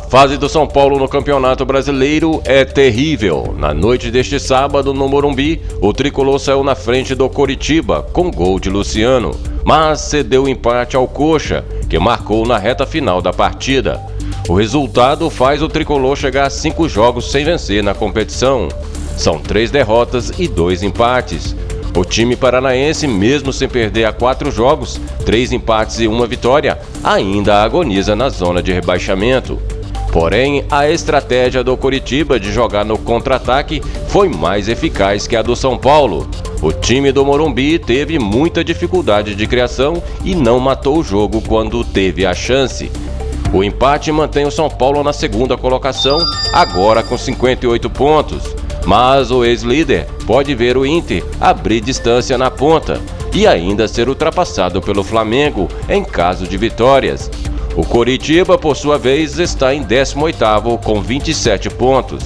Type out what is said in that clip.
fase do São Paulo no Campeonato Brasileiro é terrível. Na noite deste sábado, no Morumbi, o tricolor saiu na frente do Coritiba com gol de Luciano, mas cedeu empate ao Coxa, que marcou na reta final da partida. O resultado faz o tricolor chegar a cinco jogos sem vencer na competição. São três derrotas e dois empates. O time paranaense, mesmo sem perder a quatro jogos, três empates e uma vitória, ainda agoniza na zona de rebaixamento. Porém, a estratégia do Coritiba de jogar no contra-ataque foi mais eficaz que a do São Paulo. O time do Morumbi teve muita dificuldade de criação e não matou o jogo quando teve a chance. O empate mantém o São Paulo na segunda colocação, agora com 58 pontos. Mas o ex-líder pode ver o Inter abrir distância na ponta e ainda ser ultrapassado pelo Flamengo em caso de vitórias. O Coritiba, por sua vez, está em 18º com 27 pontos.